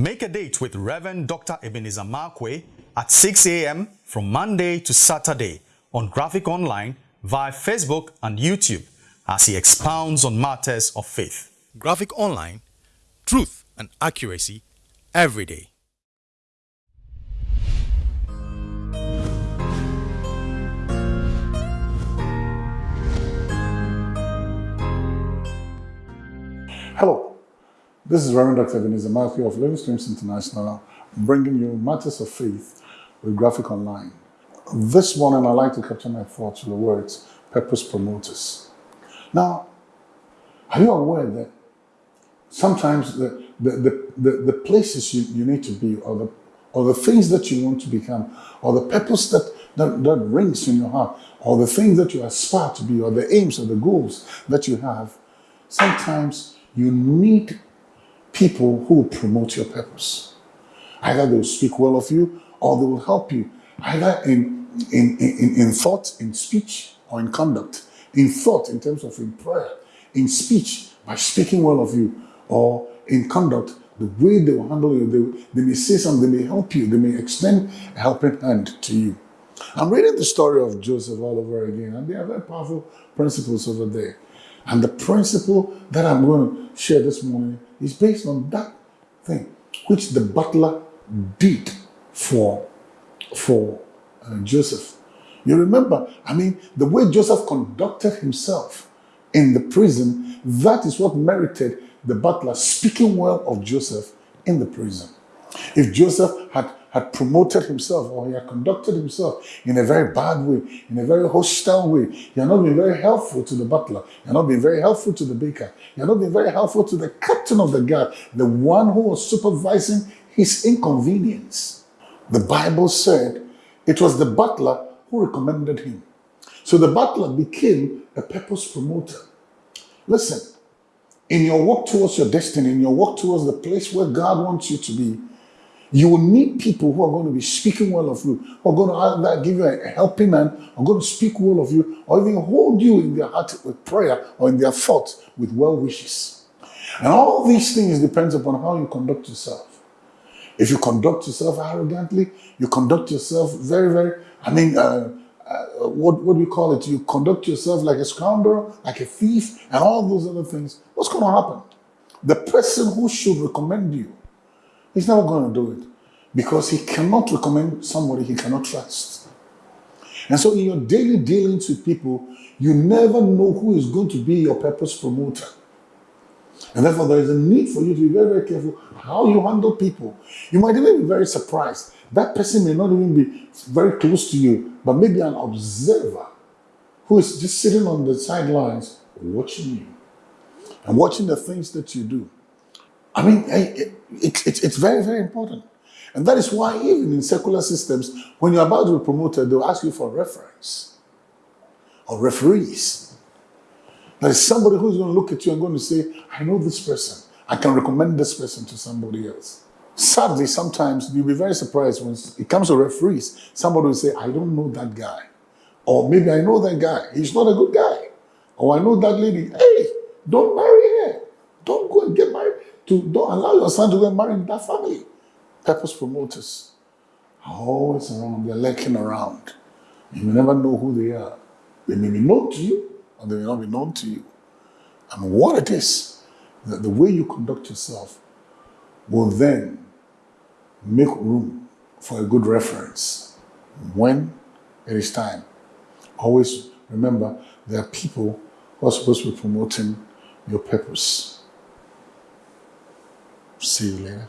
Make a date with Reverend Dr. Ebenezer Markwei at 6 a.m. from Monday to Saturday on Graphic Online via Facebook and YouTube as he expounds on matters of faith. Graphic Online, truth and accuracy every day. Hello, this is Reverend Dr. Ebenezer Markwei of Living Streams International, bringing you matters of faith with Graphic Online. This morning, I'd like to capture my thoughts with the words purpose promoters. Now, are you aware that sometimes the, the, the, the, the places you, you need to be or the, or the things that you want to become or the purpose that, that, that rings in your heart or the things that you aspire to be or the aims or the goals that you have, sometimes you need people who will promote your purpose. Either they will speak well of you or they will help you, either in, in, in, in thought, in speech, or in conduct. In thought, in terms of in prayer, in speech, by speaking well of you, or in conduct, the way they will handle you, they, they may say something, they may help you, they may extend a helping hand to you. I'm reading the story of Joseph all over again, and there are very powerful principles over there. And the principle that I'm going to share this morning is based on that thing, which the butler did for, for uh, Joseph. You remember, I mean, the way Joseph conducted himself in the prison, that is what merited the butler speaking well of Joseph in the prison. If Joseph had had promoted himself or he had conducted himself in a very bad way, in a very hostile way. He had not been very helpful to the butler. He had not been very helpful to the baker. He had not been very helpful to the captain of the guard, the one who was supervising his inconvenience. The Bible said it was the butler who recommended him. So the butler became a purpose promoter. Listen, in your walk towards your destiny, in your walk towards the place where God wants you to be, you will need people who are going to be speaking well of you, who are going to give you a helping hand, are going to speak well of you, or even hold you in their heart with prayer, or in their thoughts with well wishes. And all these things depends upon how you conduct yourself. If you conduct yourself arrogantly, you conduct yourself very, very, I mean, uh, uh, what, what do we call it? You conduct yourself like a scoundrel, like a thief, and all those other things. What's going to happen? The person who should recommend you He's never going to do it because he cannot recommend somebody he cannot trust. And so in your daily dealings with people, you never know who is going to be your purpose promoter. And therefore, there is a need for you to be very, very careful how you handle people. You might even be very surprised. That person may not even be very close to you, but maybe an observer who is just sitting on the sidelines watching you and watching the things that you do. I mean, it, it, it, it's very, very important. And that is why even in secular systems, when you're about to be promoted, they'll ask you for a reference or referees. There is somebody who's going to look at you and going to say, I know this person. I can recommend this person to somebody else. Sadly, sometimes you'll be very surprised when it comes to referees. Somebody will say, I don't know that guy. Or maybe I know that guy. He's not a good guy. Or I know that lady. Hey, don't marry her. Don't go and get married to don't allow your son to get married in that family. Purpose promoters are always around, they're lurking around. You never know who they are. They may be known to you, or they may not be known to you. And what it is, that the way you conduct yourself will then make room for a good reference when it is time. Always remember, there are people who are supposed to be promoting your purpose. See you later.